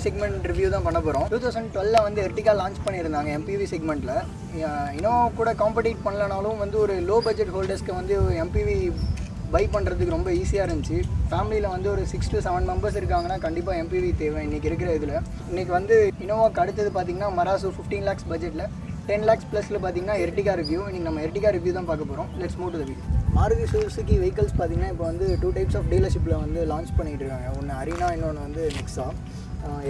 MPV segment review தான் பண்ண போகிறோம் டூ தௌசண்ட் டுவெல்ல வந்து எர்டிகா லான்ச் பண்ணியிருந்தாங்க எம்பிவி செக்மெண்ட்டில் இன்னும் கூட காம்படிட் பண்ணலனாலும் வந்து ஒரு லோ பட்ஜெட் ஹோல்டர்ஸ்க்கு வந்து எம்பிவி பை பண்ணுறதுக்கு ரொம்ப ஈஸியாக இருந்துச்சு. ஃபேமிலியில் வந்து ஒரு சிக்ஸ் டு செவன் மெம்பர்ஸ் இருக்காங்கன்னா கண்டிப்பாக எம்பிவி தேவை இன்றைக்கி இருக்கிற இதில். இன்றைக்கி வந்து இனோவாக்கு அடுத்தது பார்த்தீங்கன்னா மராசு ஃபிஃப்டீன் லேக்ஸ் பட்ஜெட்டில் டென் லேக்ஸ் ப்ளஸில் பார்த்தீங்கன்னா எர்டிகா ரிவ்யூ இன்றைக்கி நம்ம எர்டிகா ரிவ்யூ தான் பார்க்க போகிறோம் let's move to the video Maruti Suzuki vehicles பார்த்தீங்கன்னா இப்போ வந்து டூ டைப்ஸ் ஆஃப் டீலர்ஷிப்பில் வந்து லான்ச் பண்ணிகிட்டு இருக்காங்க. ஒன்று அரினா இன்னொன்று வந்து நெக்ஸா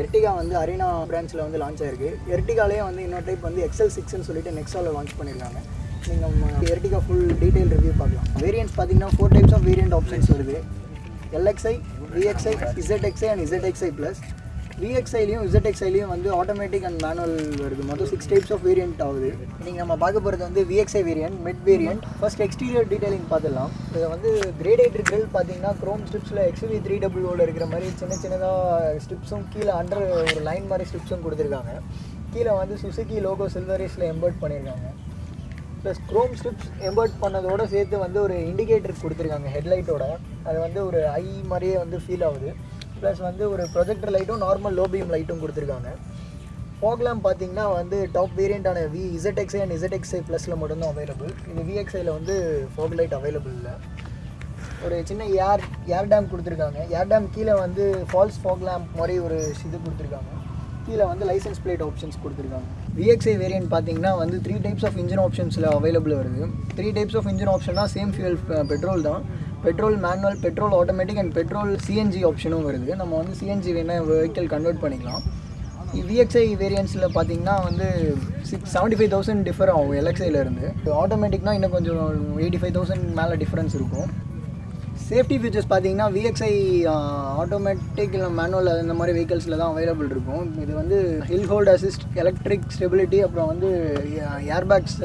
எர்டிகா வந்து அரினா பிரான்ச்சில் வந்து லான்ச் ஆயிருக்கு. எர்டிகாலே வந்து இன்னொரு டைப் வந்து எக்ஸல் சிக்ஸ்னு சொல்லிட்டு நெக்ஸாவில் லான்ச் பண்ணியிருக்காங்க நீங்கள் எர்டிகா ஃபுல் டீட்டெயில் ரிவ்யூ பார்க்கலாம். வேரியன்ட்ஸ் பார்த்தீங்கன்னா four types of variant options வருது. LXI VXI ZXI and ZXI plus விஎக்ஸ்ஐலையும் இசட்எக்ஸ்ஐலையும் வந்து ஆட்டோமேட்டிக் அண்ட் மேனுவல் வருது. மொத்தம் சிக்ஸ் டைப்ஸ் ஆஃப் வேரியன்ட் ஆகுது. நீங்கள் நம்ம பார்க்க போகிறது வந்து VXI variant mid variant first exterior detailing பார்த்துடலாம். இதை வந்து கிரேடேட்டர் கிரில் பார்த்தீங்கன்னா க்ரோம் ஸ்ட்ரிப்ஸில் எக்ஸ்வி த்ரீ டபுள்யூவில் இருக்கிற மாதிரி சின்ன சின்னதாக ஸ்ட்ரிப்ஸும் கீழே அண்டர் ஒரு லைன் மாதிரி ஸ்ட்ரிப்ஸும் கொடுத்துருக்காங்க. கீழே வந்து சுசுகி லோகோ சில்வரேஸில் எம்பர்ட் பண்ணியிருக்காங்க. ப்ளஸ் க்ரோம் ஸ்ட்ரிப்ஸ் எம்பர்ட் பண்ணதோடு சேர்த்து வந்து ஒரு இண்டிகேட்டர் கொடுத்துருக்காங்க ஹெட்லைட்டோட அது வந்து ஒரு ஐ மாதிரியே வந்து ஃபீல் ஆகுது. ப்ளஸ் வந்து ஒரு ப்ரொஜெக்டர் லைட்டும் நார்மல் லோ பீம் லைட்டும் கொடுத்துருக்காங்க. ஃபோக்லாம் பார்த்தீங்கன்னா வந்து டாப் வேரியண்ட்டான வி இசட்எக்ஸ்ஐ அண்ட் இசட்எக்ஸ்ஐ ப்ளஸில் மட்டும்தான் அவைலபிள் இது விஎக்ஸ்ஐயில் வந்து ஃபோக் லைட் அவைலபிள் இல்லை. ஒரு சின்ன ஏர் ஏர் டேம் கொடுத்துருக்காங்க. ஏர் டேம் கீழே வந்து ஃபால்ஸ் ஃபாக் லேம்ப் மாதிரி ஒரு இது கொடுத்துருக்காங்க. கீழே வந்து லைசன்ஸ் பிளேட் ஆப்ஷன்ஸ் கொடுத்துருக்காங்க. விஎக்ஸ்ஐ வேரியன்ட் பார்த்தீங்கன்னா வந்து த்ரீ டைப்ஸ் ஆஃப் இன்ஜின் ஆப்ஷன்ஸில் அவைலபிள் வருது. த்ரீ டைப்ஸ் ஆஃப் இன்ஜின் ஆப்ஷன்னா சேம் ஃபியூல் பெட்ரோல் தான். Petrol manual petrol automatic and petrol CNG ஆப்ஷனும் வருது. நம்ம வந்து சிஎன்ஜி வேணால் வெஹிக்கிள் கன்வெர்ட் பண்ணிக்கலாம். விஎக்ஸ்ஐ வேரியன்ஸில் பார்த்தீங்கன்னா வந்து six seventy five thousand differ ஆகும் எலக்ஸ்ஐலேருந்து ஆட்டோமேட்டிக்னா இன்னும் கொஞ்சம் எயிட்டி ஃபைவ் தௌசண்ட் மேலே டிஃப்ரென்ஸ் இருக்கும். சேஃப்டி ஃபீச்சர்ஸ் பார்த்தீங்கன்னா விஎக்ஸ்ஐ ஆட்டோமேட்டிக் இல்லை மேனுவல் இந்த மாதிரி வெஹிக்கல்ஸில் தான் அவைலபிள் இருக்கும். இது வந்து hill hold assist electric stability அப்புறம் வந்து ஏர்பேக்ஸ்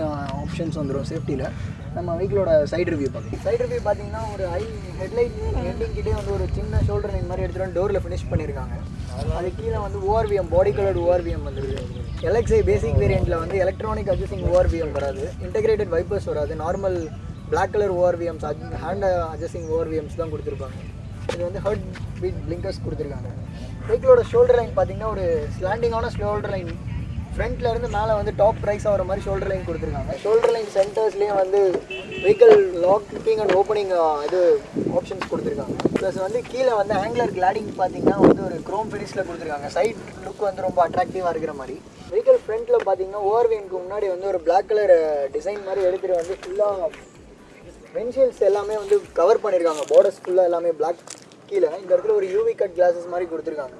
ஆப்ஷன்ஸ் வந்துடும் சேஃப்டியில் நம்ம வெஹிக்கிளோட சைடு ரிவ்யூ பார்க்கலாம். சைடு ரிவ்யூ பார்த்தீங்கன்னா ஒரு ஹை ஹெட்லைட் ஹெட்டிங் கிட்டே வந்து ஒரு சின்ன ஷோல்டர் லைன் மாதிரி எடுத்துகிட்டு வந்து டோரில் ஃபினிஷ் பண்ணியிருக்காங்க அது கீழே வந்து ஓஆர்விஎம் பாடி கலர்டு ஓஆர்விஎம் வந்துருக்கு எலக்ஸை பேசிக் வேரியண்ட்டில் வந்து எலக்ட்ரானிக் அட்ஜஸ்டிங் ஓஆர்விஎம் வராது. இன்டெகிரேட்டட் வைப்பர்ஸ் வராது. Normal black colour ORVMs hand adjusting ORVMs தான் கொடுத்துருப்பாங்க. இது வந்து ஹர்ட் பீட் பிளிங்கர்ஸ் கொடுத்துருக்காங்க வெஹிக்கிளோட ஷோல்டர் லைன் பார்த்தீங்கன்னா ஒரு ஸ்லாண்டிங்கான ஷோல்டர் லைன் ஃப்ரண்ட்ல இருந்து மேலே வந்து டாப் ப்ரைஸ் ஆகிற மாதிரி ஷோல்டர் லைன் கொடுத்துருக்காங்க. ஷோல்டர் லைன் சென்டர்ஸ்லேயும் வந்து வெஹிக்கிள் லாக்கிங் அண்ட் ஓப்பனிங் இது ஆப்ஷன்ஸ் கொடுத்துருக்காங்க. ப்ளஸ் வந்து கீழே வந்து ஆங்குலர் கிளாடிங் பார்த்தீங்கன்னா வந்து ஒரு க்ரோம் ஃபினிஷில் கொடுத்துருக்காங்க. சைட் லுக் வந்து ரொம்ப அட்ராக்டிவாக இருக்கிற மாதிரி. வெஹிக்கிள் ஃப்ரண்ட்டில் பார்த்தீங்கன்னா ஓவர்வியனுக்கு முன்னாடி வந்து ஒரு பிளாக் கலர் டிசைன் மாதிரி எடுத்துகிட்டு வந்து ஃபுல்லாக வென்ஷியல்ஸ் எல்லாமே வந்து கவர் பண்ணியிருக்காங்க பார்டர்ஸ் ஃபுல்லாக எல்லாமே பிளாக் கீழே. இந்த இடத்துல ஒரு யூவி கட் கிளாஸஸ் மாதிரி கொடுத்துருக்காங்க.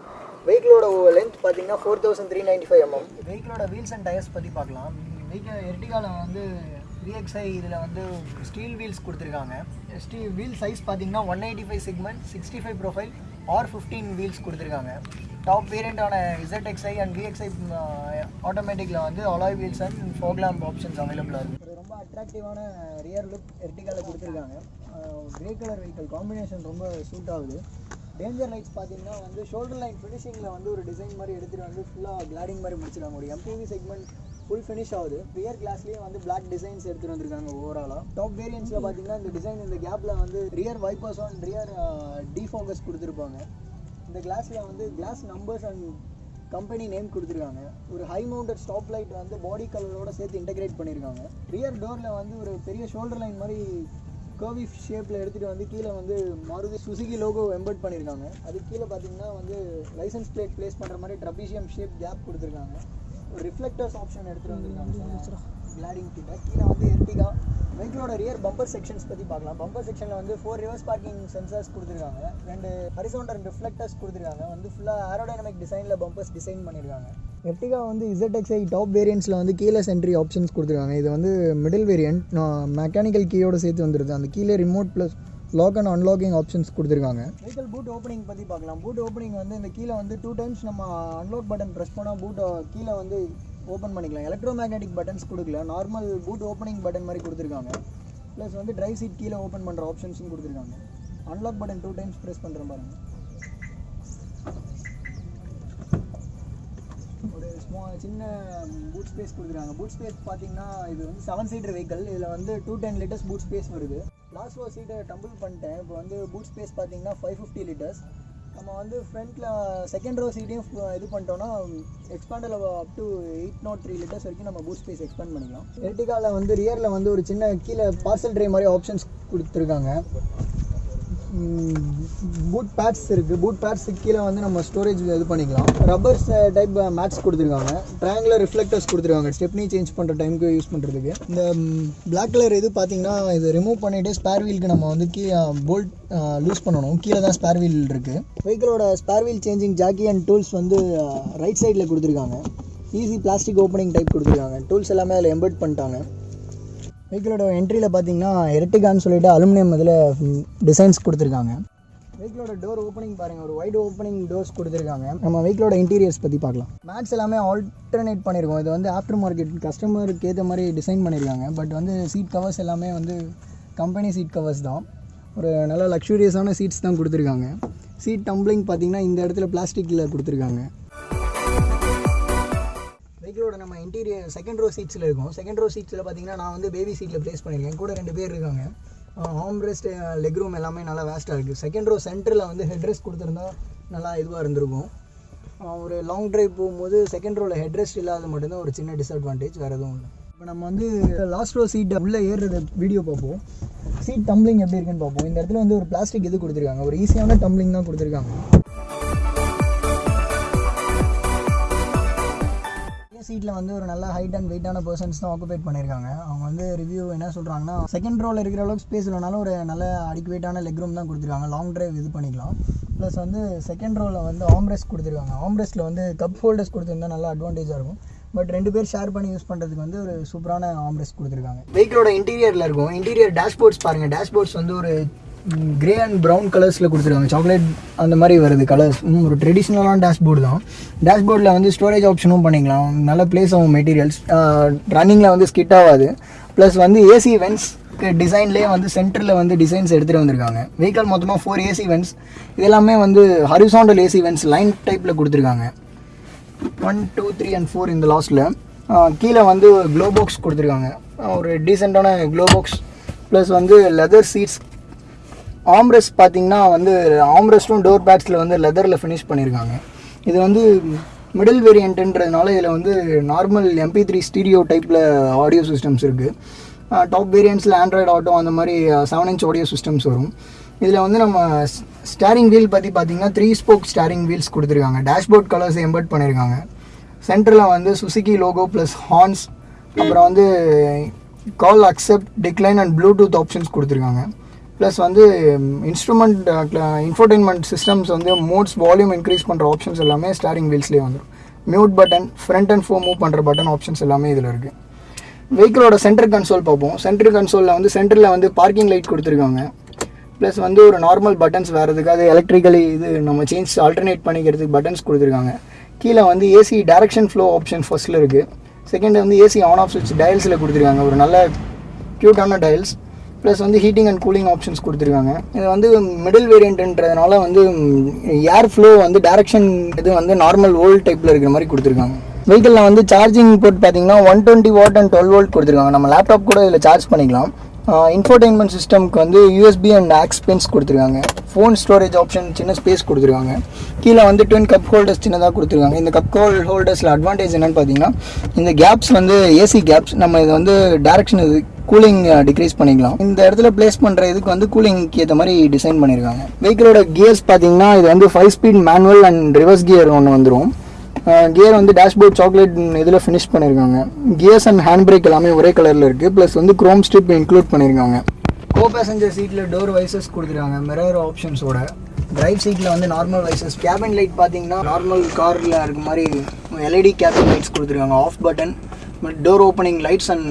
வெஹிக்கிளோட லென்த் பார்த்தீங்கன்னா four thousand three ninety five MM வெஹிக்கிளோட wheels and tyres பற்றி பார்க்கலாம். வெஹிக்கிள் எர்டிகாவில் வந்து விஎக்ஸ்ஐ இதில் வந்து ஸ்டீல் வீல்ஸ் கொடுத்துருக்காங்க. ஸ்டீ வீல் சைஸ் பார்த்தீங்கன்னா one eighty five segment sixty five profile R fifteen wheels கொடுத்துருக்காங்க டாப் வேரியண்டான இசட்எக்ஸ்ஐ அண்ட் விஎக்ஸ்ஐ ஆட்டோமேட்டிக்கில் வந்து alloy wheels and fog lamp options அவைலபிளாக இருக்குது ரொம்ப அட்ராக்டிவான ரியர் லுக் எர்டிகாவில் கொடுத்துருக்காங்க. கிரே கலர் வெஹிக்கல் காம்பினேஷன் ரொம்ப சூட் ஆகுது டேஞ்சர் லைட்ஸ் பார்த்தீங்கன்னா வந்து ஷோல்டர் லைன் ஃபினிஷிங்கில் வந்து ஒரு டிசைன் மாதிரி எடுத்துகிட்டு வந்து ஃபுல்லாக கிளாடிங் மாதிரி முடிச்சிருக்காங்க ஒரு எம்பிவி செக்மெண்ட் ஃபுல் ஃபினிஷ் ஆகுது. ரியர் கிளாஸ்லேயே வந்து பிளாக் டிசைன்ஸ் எடுத்துகிட்டு வந்திருக்காங்க ஓவராலாக டாப் வேரியன்ஸில் பார்த்தீங்கன்னா இந்த டிசைன் இந்த கேப்பில் வந்து rear wipers and rear defocus கொடுத்துருப்பாங்க. இந்த கிளாஸில் வந்து glass numbers and company name கொடுத்துருக்காங்க. ஒரு ஹை மவுண்டட் ஸ்டாப் லைட் வந்து பாடி கலரோட சேர்த்து இன்டகிரேட் பண்ணியிருக்காங்க ரியர் டோரில் வந்து ஒரு பெரிய ஷோல்டர் லைன் மாதிரி கர்வி ஷேப்பில் எடுத்துகிட்டு வந்து கீழே வந்து மாருதி சுசுகி லோகோ எம்பர்ட் பண்ணியிருக்காங்க அது கீழே பார்த்தீங்கன்னா வந்து லைசன்ஸ் பிளேட் ப்ளேஸ் பண்ணுற மாதிரி ட்ரபிஷியம் ஷேப் கேப் கொடுத்துருக்காங்க. ஒரு ரிஃப்ளெக்டர்ஸ் ஆப்ஷன் எடுத்துகிட்டு வந்திருக்காங்க. கிளாடிங் கிட்ட கீழே வந்து எர்டிகா வெஹிக்கிளோட ரியர் பம்பர் செக்ஷன்ஸ் பற்றி பார்க்கலாம். பம்பர் செக்ஷனில் வந்து ஃபோர் ரிவர்ஸ் பார்க்கிங் சென்சார்ஸ் கொடுத்துருக்காங்க. ரெண்டு ஹரிசோண்டல் ரிஃப்ளெக்டர்ஸ் கொடுத்துருக்காங்க. வந்து ஃபுல்லாக ஏரோடைனமிக் டிசைனில் பம்பர்ஸ் டிசைன் பண்ணியிருக்காங்க எர்டிகா வந்து இசட்எக்ஸ்ஐ டாப் வேரியன்ட்ஸில் வந்து கீழே சென்ட்ரி ஆப்ஷன்ஸ் கொடுத்துருக்காங்க. இது வந்து மிடில் வேரியன்ட் மெக்கானிக்கல் கீயோடு சேர்த்து வந்துடுது அந்த கீழே remote plus lock and unlocking options கொடுத்துருக்காங்க. வெஹிக்கல் பூட் ஓப்பனிங் பற்றி பார்க்கலாம். பூட் ஓப்பனிங் வந்து இந்த கீழே வந்து டூ டைம்ஸ் நம்ம அன்லாக் பட்டன் ப்ரெஸ் பண்ணால் பூட் கீழே வந்து ஓப்பன் பண்ணிக்கலாம். எலக்ட்ரோ மேக்னெட்டிக் பட்டன்ஸ் கொடுக்கல. நார்மல் பூட் ஓப்பனிங் பட்டன் மாதிரி கொடுத்துருக்காங்க. ப்ளஸ் வந்து ட்ரை சீட் கீழே ஓப்பன் பண்ணுற ஆப்ஷன்ஸும் கொடுத்துருக்காங்க. Unlock button two times press பண்ணுற பாருங்கள் ஒரு ஸ்மா சின்ன பூட் ஸ்பேஸ் கொடுத்துருக்காங்க பூட் ஸ்பேஸ் பார்த்தீங்கன்னா இது வந்து செவன் சீட்டர் வெஹிக்கல் இதில் வந்து two ten litres boot space வருது. லாஸ்ட் ஃபோர் சீட்டை டம்பிள் பண்ணிட்டேன். இப்போ வந்து பூட் ஸ்பேஸ் பார்த்தீங்கன்னா ஃபைவ் ஃபிஃப்டி லிட்டர்ஸ் நம்ம வந்து ஃப்ரண்ட்டில் செகண்ட் ரோ சீட்டையும் இது பண்ணிட்டோம்னா எக்ஸ்பேண்டில் up to eight naught three litres வரைக்கும் நம்ம பூட் ஸ்பேஸ் எக்ஸ்பேண்ட் பண்ணிக்கலாம். எர்டிகாவில் வந்து ரியரில் வந்து ஒரு சின்ன கீழே பார்சல் ட்ரே மாதிரி ஆப்ஷன்ஸ் கொடுத்துருக்காங்க. பூட் பேட்ஸ் இருக்குது பூட் பேட்ஸுக்கு கீழே வந்து நம்ம ஸ்டோரேஜ் இது பண்ணிக்கலாம். ரப்பர் டைப் மேட்ஸ் கொடுத்துருக்காங்க. ட்ரையாங்குலர் ரிஃப்ளெக்டர்ஸ் கொடுத்துருக்காங்க. ஸ்டெப்னி சேஞ்ச் பண்ணுற டைமுக்கு யூஸ் பண்ணுறதுக்கு இந்த பிளாக் கலர் இது பார்த்தீங்கன்னா இது ரிமூவ் பண்ணிவிட்டு ஸ்பேர் வீலுக்கு நம்ம வந்து கீழே போல்ட் லூஸ் பண்ணணும். கீழே தான் ஸ்பேர் வீல் இருக்குது வெஹிக்கிளோட spare wheel changing jack and tools வந்து ரைட் சைடில் கொடுத்துருக்காங்க. ஈஸி பிளாஸ்டிக் ஓப்பனிங் டைப் கொடுத்துருக்காங்க. டூல்ஸ் எல்லாமே அதில் எம்பர்ட் பண்ணிட்டாங்க. வெஹிக்கிளோட என்ட்ரியில் பார்த்தீங்கன்னா எரட்டிகான்னு சொல்லிட்டு அலுமினியம் இதில் டிசைன்ஸ் கொடுத்துருக்காங்க. வெஹிக்கிளோட டோர் ஓப்பனிங் பாருங்கள் ஒரு வைட் ஓப்பனிங் டோர்ஸ் கொடுத்துருக்காங்க. நம்ம வெஹிக்கிளோட இன்டீரியர்ஸ் பற்றி பார்க்கலாம். மேட்ஸ் எல்லாமே ஆல்டர்னேட் பண்ணியிருக்கோம் இது வந்து ஆஃப்டர் மார்க்கெட் கஸ்டமருக்கு ஏற்ற மாதிரி டிசைன் பண்ணியிருக்காங்க பட் வந்து சீட் கவர்ஸ் எல்லாமே வந்து கம்பெனி சீட் கவர்ஸ் தான். ஒரு நல்ல லக்ஸூரியஸான சீட்ஸ் தான் கொடுத்துருக்காங்க. சீட் டம்ப்ளிங் பார்த்தீங்கன்னா இந்த இடத்துல பிளாஸ்டிக்கில் கொடுத்துருக்காங்க. வெஹிக்கிளோட நம்ம இன்டீரியர் செகண்ட் ரோ சீட்ஸில் இருக்கும். செகண்ட் ரோ சீட்ஸில் பார்த்தீங்கன்னா நான் வந்து பேபி சீட்டில் ப்ளேஸ் பண்ணியிருக்கேன் கூட ரெண்டு பேர் இருக்காங்க. ஹோம் ரெஸ்ட் லெக் ரூம் எல்லாமே நல்லா வேஸ்ட்டாக இருக்குது செகண்ட் ரோ சென்டரில் வந்து ஹெட் ரெஸ்ட் கொடுத்துருந்தா நல்லா இதுவாக இருந்திருக்கும். ஒரு லாங் ட்ரைவ் போகும்போது செகண்ட் ரோவில் ஹெட் ரெஸ்ட் இல்லாத மட்டும்தான் ஒரு சின்ன டிஸ்அட்வான்டேஜ் வேறு எதுவும் இல்லை. இப்போ நம்ம வந்து லாஸ்ட் ரோ சீட் உள்ளே ஏறுறது வீடியோ பார்ப்போம். சீட் டம்ளிங் எப்படி இருக்குன்னு பார்ப்போம். இந்த இடத்துல வந்து ஒரு பிளாஸ்டிக் இது கொடுத்துருக்காங்க. ஒரு ஈஸியான டம்ளிங் தான் கொடுத்துருக்காங்க. சீட்டில் வந்து ஒரு நல்ல ஹைட் அண்ட் வெயிட்டான பர்சன்ஸ் தான் ஆக்குபேட் பண்ணியிருக்காங்க அவங்க வந்து ரிவ்யூ என்ன சொல்கிறாங்கன்னா செகண்ட் ரோவில் இருக்கிற அளவுக்கு ஸ்பேஸ் இல்லைனாலும் ஒரு நல்ல அடிக்குவேட்டான லெக் ரூம் தான் கொடுத்துருக்காங்க. லாங் டிரைவ் இது பண்ணிக்கலாம். ப்ளஸ் வந்து செகண்ட் ரோவில் வந்து ஆம்ரெஸ்ட் கொடுத்துருக்காங்க. ஆம்ரெஸ்ட்டில் வந்து கப் ஹோல்டர்ஸ் கொடுத்துருந்தா நல்லா அட்வான்டேஜாக இருக்கும். பட் ரெண்டு பேர் ஷேர் பண்ணி யூஸ் பண்ணுறதுக்கு வந்து ஒரு சூப்பரான ஆம்ரெஸ்ட் கொடுத்துருக்காங்க. வெஹிக்கிளோட இன்டீரியரில் இருக்கும். இன்டீரியர் டேஷ்போர்ட்ஸ் பாருங்கள் டேஷ்போர்ட்ஸ் வந்து ஒரு கிரே அண்ட் ப்ரௌன் கலர்ஸில் கொடுத்துருக்காங்க. சாக்லேட் அந்த மாதிரி வருது கலர்ஸ் ஒரு ட்ரெடிஷ்னலான டேஷ்போர்டு தான். டேஷ்போர்டில் வந்து ஸ்டோரேஜ் ஆப்ஷனும் பண்ணிக்கலாம். நல்ல பிளேஸ் ஆகும் மெட்டீரியல்ஸ் ரன்னிங்கில் வந்து ஸ்கிட் ஆகாது. ப்ளஸ் வந்து ஏசி வென்ஸ் டிசைன்லேயே வந்து சென்டரில் வந்து டிசைன்ஸ் எடுத்துகிட்டு வந்திருக்காங்க. வெஹிக்கல் மொத்தமாக ஃபோர் ஏசி வென்ஸ் இது எல்லாமே வந்து ஹரிசாண்டல் ஏசி வென்ஸ் லைன் டைப்பில் கொடுத்துருக்காங்க. One two three and four இந்த லாஸ்ட்டில் கீழே வந்து க்ளோ பாக்ஸ் கொடுத்துருக்காங்க. ஒரு டீசெண்டான க்ளோ பாக்ஸ் ப்ளஸ் வந்து லெதர் சீட்ஸ் ஆம்ரெஸ்ட் பார்த்தீங்கன்னா வந்து ஆம்ரெஸ்ட்டும் டோர் பேட்ஸில் வந்து லெதரில் ஃபினிஷ் பண்ணியிருக்காங்க இது வந்து மிடில் வேரியண்ட்டுன்றதுனால இதில் வந்து நார்மல் எம்பி த்ரீ ஸ்டீரியோ டைப்பில் ஆடியோ சிஸ்டம்ஸ் இருக்குது டாப் வேரியண்ட்ஸில் ஆண்ட்ராய்டு ஆட்டோ அந்த மாதிரி செவன் இன்ச் ஆடியோ சிஸ்டம்ஸ் வரும். இதில் வந்து நம்ம ஸ்டேரிங் வீல் பற்றி பார்த்தீங்கன்னா த்ரீ ஸ்போக் ஸ்டேரிங் வீல்ஸ் கொடுத்துருக்காங்க. டேஷ்போர்ட் கலர்ஸ் எம்பர்ட் பண்ணியிருக்காங்க சென்டரில் வந்து சுசுகி லோகோ ப்ளஸ் ஹார்ன்ஸ் அப்புறம் வந்து call accept decline and Bluetooth options கொடுத்துருக்காங்க. ப்ளஸ் வந்து இன்ஸ்ட்ருமெண்ட் இன்ஃபோர்டைன்மெண்ட் சிஸ்டம்ஸ் வந்து மோட்ஸ் வால்யூம் இன்க்ரீஸ் பண்ணுற ஆப்ஷன்ஸ் எல்லாமே ஸ்டாரிங் வீல்ஸ்லேயே வந்துடும் mute button front and fore move பண்ணுற பட்டன் ஆப்ஷன்ஸ் எல்லாமே இதில் இருக்குது வெஹிக்கிளோட சென்டர் கன்சோல் பார்ப்போம். சென்டர் கன்சோலில் வந்து சென்டரில் வந்து பார்க்கிங் லைட் கொடுத்துருக்காங்க. ப்ளஸ் வந்து ஒரு நார்மல் பட்டன்ஸ் வேறதுக்கு அது எலக்ட்ரிக்கலி இது நம்ம சேஞ்ச் ஆல்டர்னேட் பண்ணிக்கிறதுக்கு பட்டன்ஸ் கொடுத்துருக்காங்க. கீழே வந்து ஏசி டேரக்ஷன் ஃப்ளோ ஆப்ஷன் ஃபர்ஸ்ட்டில் இருக்குது செகண்ட் வந்து ஏசி ஆன் ஆஃப் சுவிட்ச் டயல்ஸில் கொடுத்துருக்காங்க. ஒரு நல்ல க்யூட்டான டயல்ஸ் ப்ளஸ் வந்து ஹீட்டிங் அண்ட் கூலிங் ஆப்ஷன்ஸ் கொடுத்துருக்காங்க. இது வந்து மிடில் வேரியண்ட்ன்றதுனால வந்து ஏர் ஃப்ளோ வந்து டேரக்ஷன் இது வந்து நார்மல் ஓல்ட் டைப்பில் இருக்கிற மாதிரி கொடுத்துருக்காங்க. வெஹிக்கிளில் வந்து சார்ஜிங் போர்ட் பார்த்தீங்கன்னா one twenty watt and twelve volt கொடுத்துருக்காங்க. நம்ம லேப்டாப் கூட இதில் சார்ஜ் பண்ணிக்கலாம். இன்ஃபோர்டைன்மெண்ட் சிஸ்டம்க்கு வந்து யூஎஸ்பி அண்ட் ஆக்ஸ் பென்ஸ் கொடுத்துருக்காங்க. ஃபோன் ஸ்டோரேஜ் ஆப்ஷன் சின்ன ஸ்பேஸ் கொடுத்துருக்காங்க. கீழே வந்து ட்வின் கப் ஹோல்டர்ஸ் சின்னதாக கொடுத்துருக்காங்க. இந்த கப் ஹோல் ஹோல்டர்ஸில் அட்வான்டேஜ் என்னென்னு பார்த்தீங்கன்னா இந்த கேப்ஸ் வந்து ஏசி கேப்ஸ் நம்ம இதை வந்து டேரக்ஷன் இது கூலிங் டிக்ரீஸ் பண்ணிக்கலாம். இந்த இடத்துல பிளேஸ் பண்ணுற இதுக்கு வந்து கூலிங்க்கு ஏற்ற மாதிரி டிசைன் பண்ணியிருக்காங்க வெஹிக்கிளோட கியர்ஸ் பார்த்தீங்கன்னா இது வந்து five speed manual and reverse gear ஒன்று வந்துடும் கியர் வந்து டேஷ்போர்ட் சாக்லேட் இதில் ஃபினிஷ் பண்ணியிருக்காங்க கியர்ஸ் அண்ட் ஹேண்ட் பிரேக் எல்லாமே ஒரே கலரில் இருக்குது ப்ளஸ் வந்து குரோம் ஸ்ட்ரிப் இன்க்ளூட் பண்ணியிருக்காங்க கோ பேசஞ்சர் சீட்டில் டோர் வைசஸ் கொடுத்துருக்காங்க மிரர் ஆப்ஷன்ஸோட டிரைவ் சீட்டில் வந்து நார்மல் வைசஸ் கேபின் லைட் பார்த்தீங்கன்னா நார்மல் காரில் இருக்க மாதிரி எல்இடி கேபின் லைட்ஸ் கொடுத்துருக்காங்க. Off button door opening lights and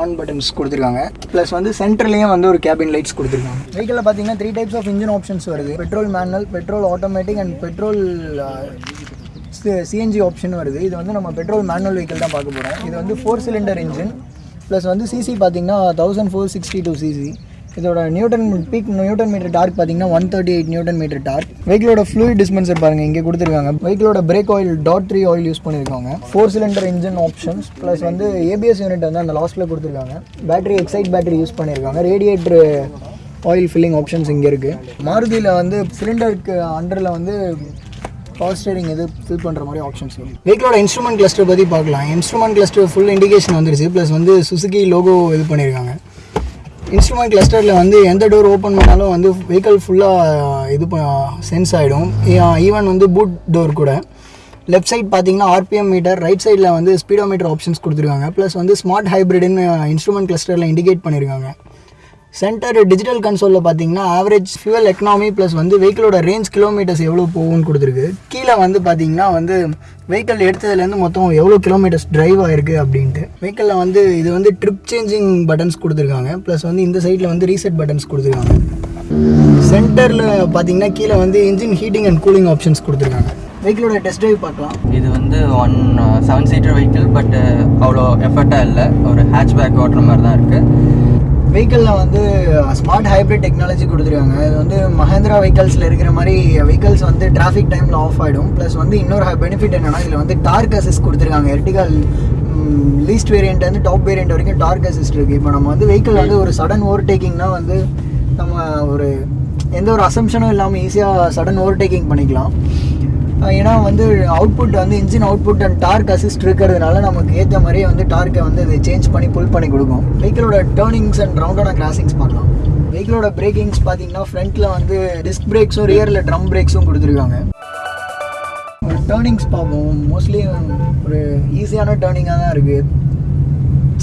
on buttons கொடுத்துருக்காங்க. ப்ளஸ் வந்து சென்டர்லேயும் வந்து ஒரு கேபின் லைட்ஸ் கொடுத்துருக்காங்க. வெஹிக்கிளில் பார்த்தீங்கன்னா three types of engine options வருது. Petrol manual petrol automatic and petrol CNG option வருது. இது வந்து நம்ம பெட்ரோல் மேனுவல் வெஹிக்கிள் தான் பார்க்க போகிறோம் இது வந்து ஃபோர் சிலிண்டர் இன்ஜின் ப்ளஸ் வந்து சிசி பார்த்தீங்கன்னா thousand four sixty two CC இதோட newton peak newton metre torque பார்த்தீங்கன்னா one thirty eight newton metre torque வெஹிக்கிளோட fluid dispenser பாருங்க இங்கே கொடுத்துருக்காங்க. வெஹிக்கிளோட brake oil dot three oil use பண்ணியிருக்காங்க. Four cylinder engine options plus வந்து ABS unit வந்து அந்த லாஸ்ட்டில் கொடுத்துருக்காங்க. பேட்டரி எக்ஸைட் பேட்டரி யூஸ் பண்ணியிருக்காங்க. ரேடியேட்டர் ஆயில் ஃபில்லிங் ஆப்ஷன்ஸ் இங்கே இருக்குது மாருதியில் வந்து சிலிண்டருக்கு அண்டரில் வந்து பவர் ஸ்டேரிங் இது ஃபில் பண்ணுற மாதிரி ஆப்ஷன்ஸ் இருக்குது வெஹிக்கிளோட இன்ஸ்ட்ருமெண்ட் கிளஸ்டர் பற்றி பார்க்கலாம். இன்ஸ்ட்ருமெண்ட் கிளஸ்டர் ஃபுல் இண்டிகேஷன் வந்துருச்சு ப்ளஸ் வந்து சுசுகி லோகோ இது பண்ணியிருக்காங்க. இன்ஸ்ட்ருமெண்ட் கிளஸ்டரில் வந்து எந்த டோர் ஓப்பன் பண்ணாலும் வந்து வெஹிக்கிள் ஃபுல்லாக இது சென்ஸ் ஆகிடும் ஈவன் வந்து பூட் டோர் கூட. லெஃப்ட் சைட் பார்த்தீங்கன்னா ஆர்பிஎம் மீட்டர் ரைட் சைடில் வந்து ஸ்பீடோ மீட்டர் ஆப்ஷன்ஸ் கொடுத்துருக்காங்க. ப்ளஸ் வந்து ஸ்மார்ட் ஹைப்ரிட்னு இன்ஸ்ட்ருமெண்ட் கிளஸ்டரில் இண்டிகேட் பண்ணியிருக்காங்க சென்டர் டிஜிட்டல் கன்சோலில் பார்த்தீங்கன்னா ஆவரேஜ் ஃபியூவல் எக்கனாமி ப்ளஸ் வந்து வெஹிக்கிளோட ரேஞ்ச் கிலோமீட்டர்ஸ் எவ்வளோ போகும்னு கொடுத்துருக்கு. கீழே வந்து பார்த்தீங்கன்னா வந்து வெஹிக்கிள் எடுத்ததுலேருந்து மொத்தம் எவ்வளோ கிலோமீட்டர்ஸ் டிரைவ் ஆயிருக்கு அப்படின்ட்டு. வெஹிக்கிளில் வந்து இது வந்து ட்ரிப் சேஞ்சிங் பட்டன்ஸ் கொடுத்துருக்காங்க. ப்ளஸ் வந்து இந்த சைடில் வந்து ரீசெட் பட்டன்ஸ் கொடுத்துருக்காங்க. சென்டரில் பார்த்தீங்கன்னா கீழே வந்து engine heating and cooling options கொடுத்துருக்காங்க. வெஹிக்கிளோட டெஸ்ட் ட்ரைவ் பார்க்கலாம். இது வந்து one seven seater vehicle but அவ்வளோ எஃபர்ட்டாக இல்லை. ஒரு ஹேட்ச்பேக் ஓட்டுற மாதிரி தான் இருக்குது வெஹிக்கிளில் வந்து ஸ்மார்ட் ஹைப்ரிட் டெக்னாலஜி கொடுத்துருக்காங்க. இது வந்து மஹேந்திரா வெஹிக்கல்ஸில் இருக்கிற மாதிரி வெஹிக்கல்ஸ் வந்து டிராஃபிக் டைமில் ஆஃப் ஆகிடும் ப்ளஸ் வந்து இன்னொரு பெனிஃபிட் என்னென்னா இதில் வந்து டார்க் அசிஸ்ட் கொடுத்துருக்காங்க. எர்டிகல் லீஸ்ட் வேரியண்ட்லேருந்து வந்து டாப் வேரியண்ட் வரைக்கும் டார்க் அசிஸ்ட் இருக்குது இப்போ நம்ம வந்து வெஹிக்கிள் வந்து ஒரு சடன் ஓவர்டேக்கிங்னா வந்து நம்ம ஒரு எந்த ஒரு அசம்ஷனும் இல்லாமல் ஈஸியாக சடன் ஓவர்டேக்கிங் பண்ணிக்கலாம். ஏன்னா வந்து அவுட்புட் வந்து engine output and torque assist இருக்கிறதுனால நமக்கு ஏற்ற மாதிரியே வந்து டார்க்கை வந்து இது சேஞ்ச் பண்ணி புல் பண்ணி கொடுக்கும். வெஹிக்கிளோட டேர்னிங்ஸ் அண்ட் ரவுண்டான கிராசிங்ஸ் பார்க்கலாம். வெஹிக்கிளோட பிரேக்கிங்ஸ் பார்த்தீங்கன்னா ஃப்ரண்ட்டில் வந்து டிஸ்க் பிரேக்ஸும் ரியரில் ட்ரம் பிரேக்ஸும் கொடுத்துருக்காங்க. ஒரு டேர்னிங்ஸ் பார்ப்போம். மோஸ்ட்லி ஒரு ஈஸியான டேர்னிங்காக தான் இருக்குது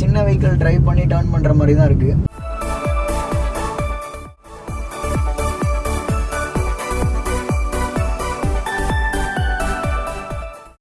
சின்ன வெஹிக்கிள் ட்ரைவ் பண்ணி டேர்ன் பண்ணுற மாதிரி தான் இருக்குது